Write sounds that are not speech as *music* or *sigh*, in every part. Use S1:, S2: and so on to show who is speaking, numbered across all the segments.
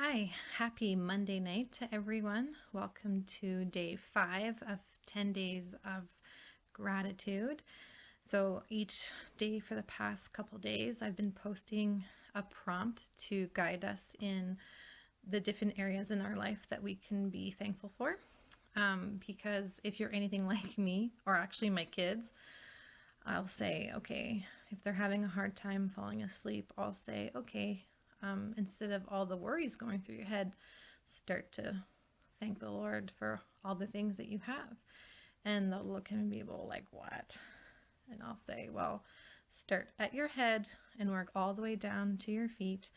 S1: Hi, happy Monday night to everyone. Welcome to day five of 10 days of gratitude. So, each day for the past couple days, I've been posting a prompt to guide us in the different areas in our life that we can be thankful for. Um, because if you're anything *laughs* like me, or actually my kids, I'll say, okay, if they're having a hard time falling asleep, I'll say, okay, um, instead of all the worries going through your head, start to thank the Lord for all the things that you have. And they'll look at me and be able like, what? And I'll say, well, start at your head and work all the way down to your feet.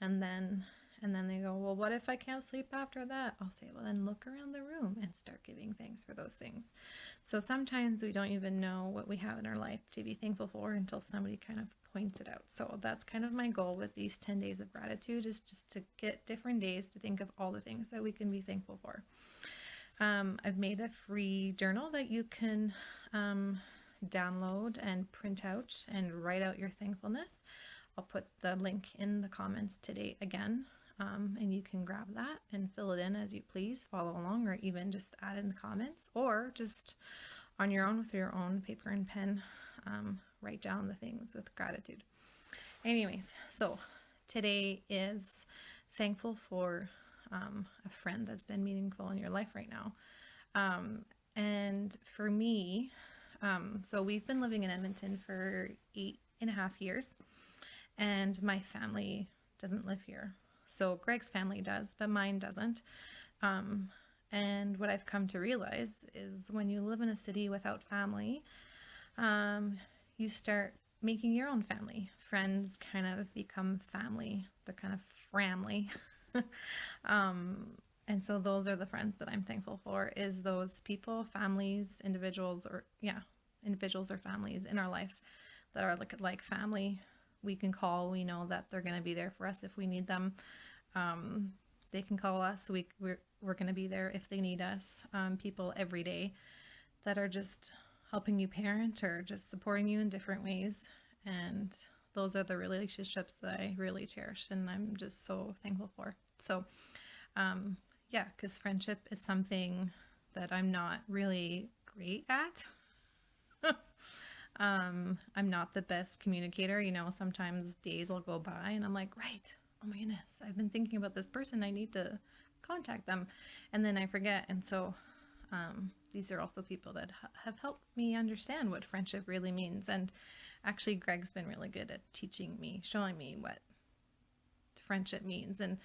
S1: And then, and then they go, well, what if I can't sleep after that? I'll say, well, then look around the room and start giving thanks for those things. So sometimes we don't even know what we have in our life to be thankful for until somebody kind of points it out. So that's kind of my goal with these 10 days of gratitude is just to get different days to think of all the things that we can be thankful for. Um, I've made a free journal that you can um, download and print out and write out your thankfulness. I'll put the link in the comments today again, um, and you can grab that and fill it in as you please, follow along, or even just add in the comments, or just on your own with your own paper and pen, um, write down the things with gratitude. Anyways, so today is thankful for um, a friend that's been meaningful in your life right now. Um, and for me, um, so we've been living in Edmonton for eight and a half years, and my family doesn't live here. So Greg's family does, but mine doesn't. Um, and what I've come to realize is when you live in a city without family, um, you start making your own family. Friends kind of become family. They're kind of family. *laughs* um, and so those are the friends that I'm thankful for is those people, families, individuals, or yeah, individuals or families in our life that are like, like family. We can call, we know that they're going to be there for us if we need them. Um, they can call us. We, we're, we're going to be there if they need us. Um, people every day that are just helping you parent or just supporting you in different ways. And those are the relationships that I really cherish and I'm just so thankful for. So, um, yeah, because friendship is something that I'm not really great at. *laughs* um, I'm not the best communicator. You know, sometimes days will go by and I'm like, right, oh my goodness, I've been thinking about this person. I need to contact them. And then I forget. And so um, these are also people that ha have helped me understand what friendship really means. And actually, Greg's been really good at teaching me, showing me what friendship means. And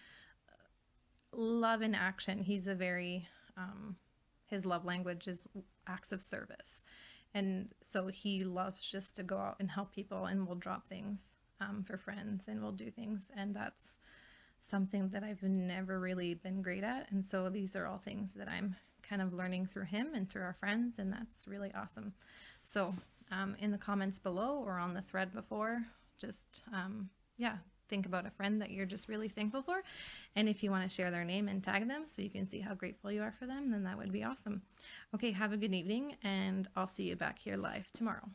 S1: uh, love in action, he's a very, um, his love language is acts of service. And so he loves just to go out and help people and we'll drop things um, for friends and we'll do things. And that's something that I've never really been great at. And so these are all things that I'm kind of learning through him and through our friends, and that's really awesome. So um, in the comments below or on the thread before, just, um, yeah, think about a friend that you're just really thankful for. And if you want to share their name and tag them so you can see how grateful you are for them, then that would be awesome. Okay, have a good evening, and I'll see you back here live tomorrow.